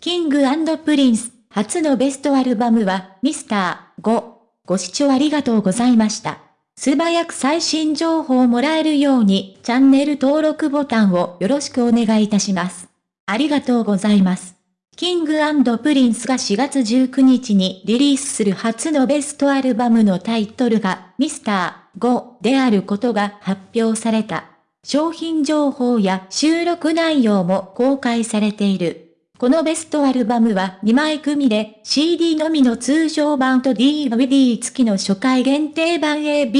King & Prince、初のベストアルバムは、ミスター5。ご視聴ありがとうございました。素早く最新情報をもらえるように、チャンネル登録ボタンをよろしくお願いいたします。ありがとうございます。 King & Prince が4月19日にリリースする初のベストアルバムのタイトルが、ミスター5であることが発表された。商品情報や収録内容も公開されている。このベストアルバムは2枚組で CD のみの通常盤と DVD 付きの初回限定盤 AB、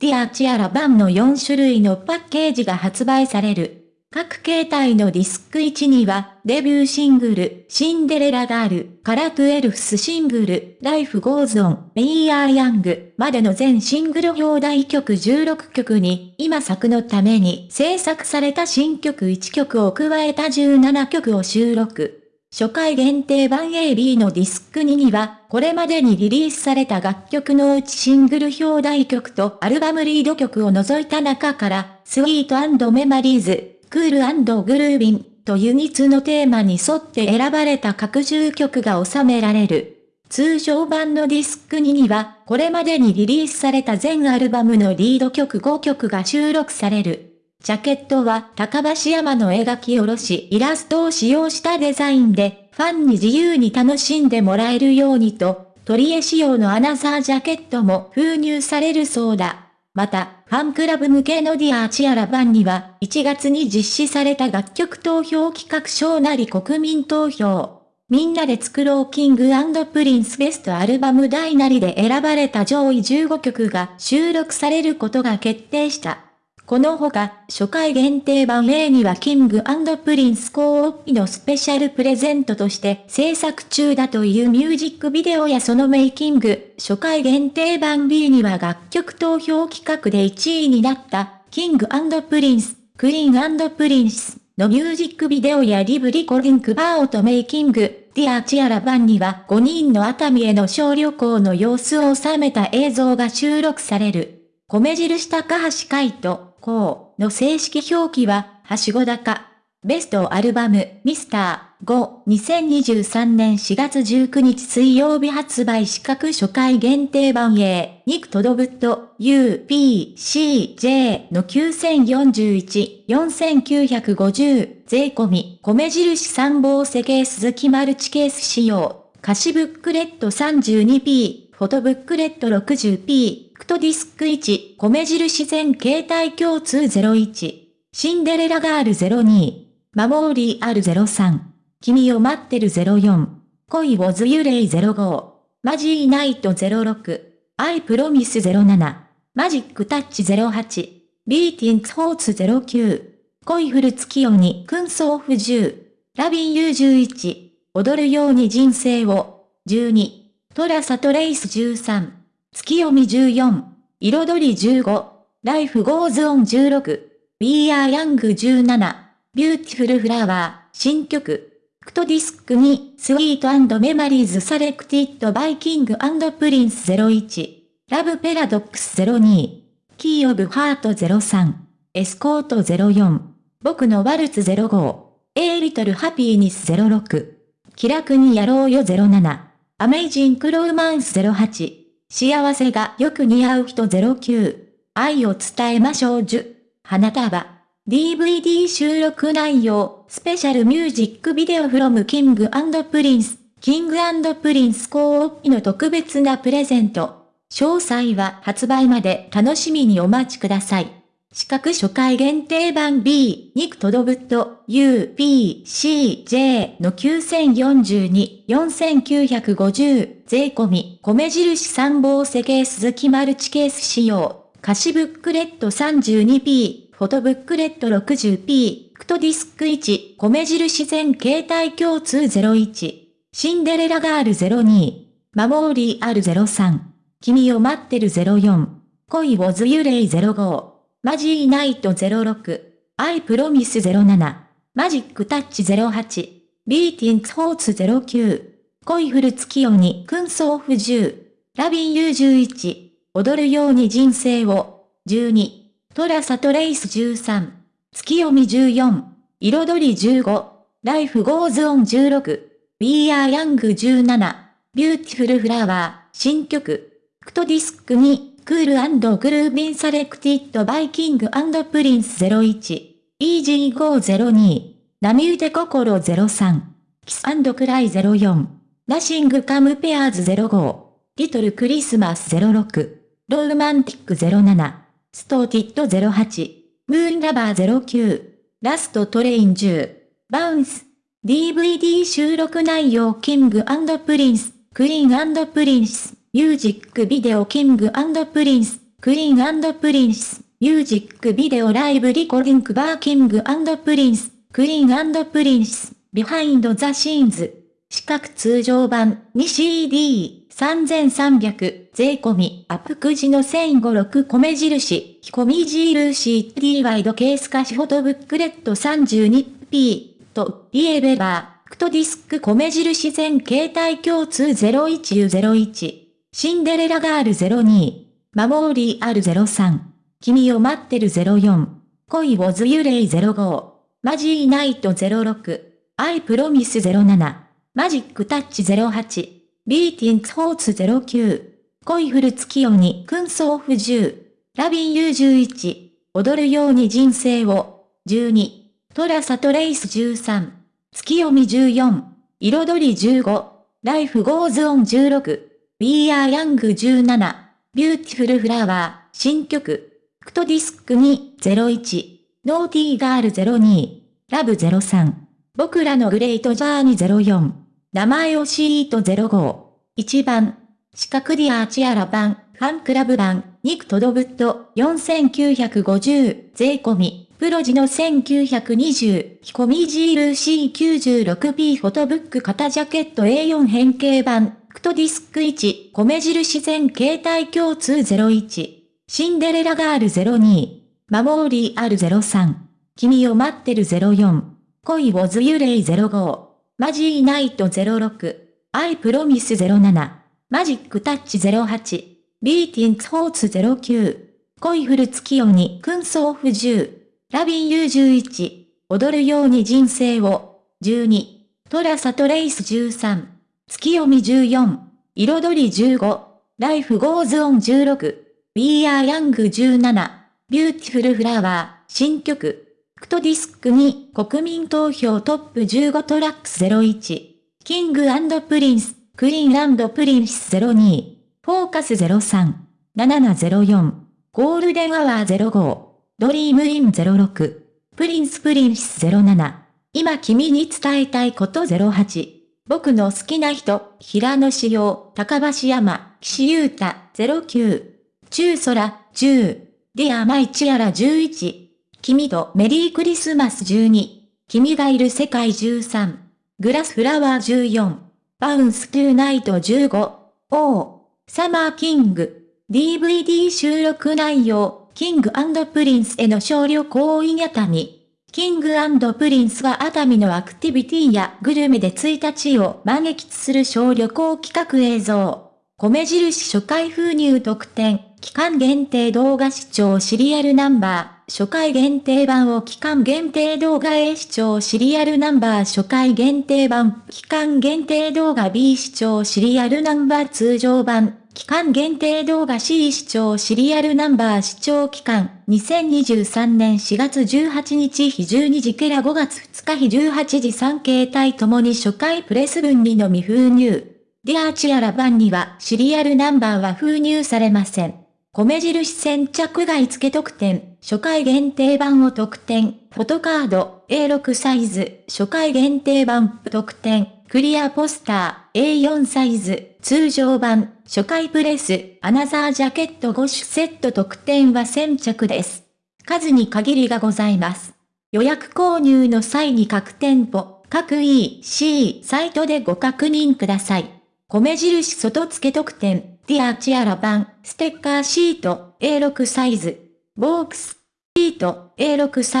Dear Tiara 盤の4種類のパッケージが発売される。各形態のディスク1には、デビューシングル、シンデレラガール、から 12th シングル、 Life goes on、 We are young、までの全シングル表題曲16曲に、今作のために制作された新曲1曲を加えた17曲を収録。初回限定版 AB のディスク2には、これまでにリリースされた楽曲のうちシングル表題曲とアルバムリード曲を除いた中から、スイートメマリーズ、クールグルービンとユニツのテーマに沿って選ばれた各10曲が収められる。通常版のディスク2には、これまでにリリースされた全アルバムのリード曲5曲が収録される。ジャケットは高橋山の描き下ろしイラストを使用したデザインで、ファンに自由に楽しんでもらえるようにと、塗り絵仕様のアナザージャケットも封入されるそうだ。また、ファンクラブ向けの Dear Tiara 盤には、1月に実施された楽曲投票企画小なり国民投票。みんなで作ろう King & Prince ベストアルバム大なりで選ばれた上位15曲が収録されることが決定した。このほか、初回限定版 A にはキングプリンスコーピのスペシャルプレゼントとして制作中だというミュージックビデオやそのメイキング、初回限定版 B には楽曲投票企画で1位になったキングプリンス、クイーンプリンスのミュージックビデオやリブリコリンクバーオとメイキング、 Dear Tiara 版には5人の熱海への小旅行の様子を収めた映像が収録される。米印高橋海人。こうの正式表記は、はしご高。ベストアルバム、ミスター5、2023年4月19日水曜日発売資格初回限定版 A、ニクトドブット、U、P、C、J の9041、4950、税込み、米印参謀世ケース好きマルチケース仕様、歌詞ブックレット 32P、フォトブックレット 60P、クトディスク1、米印全携帯共通01、シンデレラガール02、Memorial 03、君を待ってる04、恋わずらい05、 Mazy Night 06、 I promise 07、 Magic Touch 08、 Beating Hearts 09、恋降る月夜に君想ふ10、 Lovin' you 11、踊るように人生を、12、 TraceTrace 13、月読み14、彩り15、Life goes on 16、We are young 17、 Beautiful Flower、新曲、クト Disc 2、 Sweet Memories Selected by キングプリンス01、 Love Paradox 02、 Key of Heart 03、 Escort 04、僕のワルツ05、 A Little Happiness 06、気楽にやろうよ07、 Amazing Romance 08、幸せがよく似合う人09。愛を伝えましょう10。花束。DVD 収録内容、スペシャルミュージックビデオフロムキングプリンス、キングプリンスコーピの特別なプレゼント。詳細は発売まで楽しみにお待ちください。資格初回限定版 B、ニクトドブット、U、P、C、J の9042、4950、税込み、米印参謀世ケース好きマルチケース仕様、歌詞ブックレット 32P、フォトブックレット 60P、クトディスク1、米印全携帯共通01、 Cinderella Girl 02、 Memorial 03、君を待ってる04、恋わずらい05、 Mazy Night 06、 I promise 07、 Magic Touch 08、 Beating Hearts 09、恋降る月夜に君想ふ10、 Lovin' you 11、踊るように人生を、12、 TraceTrace 13、月読み14、彩り15、ライフゴーズオン16、We are Young 17 Beautiful Flower 新曲。クトディスクに。クールグルービンサレクティッドバイキングプリンス01 EG502 波打て心03キスクライ04ナシングカムペアーズ05リトルクリスマス06ローマンティック07ストーティッド08ムーンラバー09ラストトレイン10バウンス DVD 収録内容キングプリンスクイーンプリンスミュージックビデオキングプリンスクイーンプリンスミュージックビデオライブリコリンクバーキングプリンスクイーンプリンスビハインドザシーンズ四角通常版 2CD3300 税込みアップくじの1056米印。米印。T ワイドケース化しフォトブックレット 32P とリエベラー。クトディスク米印全携帯共通 01U01 シンデレラガール02マモーリー R03 君を待ってる04恋をズユレイ05マジーナイト06アイプロミス07マジックタッチ08、ビーティンクホーツ09、恋フル月夜に君相不10、ラビン U11、踊るように人生を、12、トラサトレイス13、月読み14、彩り15、ライフゴーズオン16、We are Young 17、ビューティフルフラワー、新曲、クトディスク201、ノーティーガール02、ラブ03、僕らのグレートジャーニー04、名前をシート05。1番。四角ディアーチアラ版、ファンクラブ版、ニクトドブット、4950、税込み、プロジの1920、ヒコミジール C96P フォトブック型ジャケット A4 変形版、クトディスク1、米印全携帯共通01、Cinderella Girl 02、 Memorial 03、君を待ってる04、恋わずらい05、 Mazy Night 06、 I promise 07、 Magic Touch 08、 Beating Hearts 09、恋降る月夜に君想ふ10、 Lovin' you 11、踊るように人生を、12、 TraceTrace 13、月読み14、彩り15、 Life goes on 16、We are Young 17、 Beautiful Flower、新曲、 Disc 2国民投票 Top 15 Tracks 01 King Prince Queen Princess 02フォーカス03 7704 Golden Hour 05 Dream in 06 Prince Princess 07今君に伝えたいこと08僕の好きな人、平野紫耀、髙橋海人、岸優太、09。中空、10。 Dear My Tiara 11。君とメリークリスマス12、君がいる世界13、 Glass Flower 14、 Bounce To Night 15、 Oh、Summer King、DVD 収録内容、 King Prince の小旅行 in 熱海。King Prince が熱海のアクティビティやグルメで1日を満喫する小旅行企画映像。米印初回封入特典、期間限定動画視聴シリアルナンバー。初回限定版を期間限定動画 A 視聴シリアルナンバー初回限定版、期間限定動画 B 視聴シリアルナンバー通常版、期間限定動画 C 視聴シリアルナンバー視聴期間、2023年4月18日火12時から5月2日火18時3形態ともに初回プレス分にのみ封入。ディアーチアラ版にはシリアルナンバーは封入されません。米印先着外付特典、初回限定版を特典、フォトカード A6 サイズ、初回限定版特典、クリアポスター A4 サイズ、通常版、初回プレス、アナザージャケット5種セット特典は先着です。数に限りがございます。予約購入の際に各店舗、各 EC サイトでご確認ください。米印外付け特典、ディアチアラ版、ステッカーシート、A6 サイズ、ボークス、シート、A6 サイズ、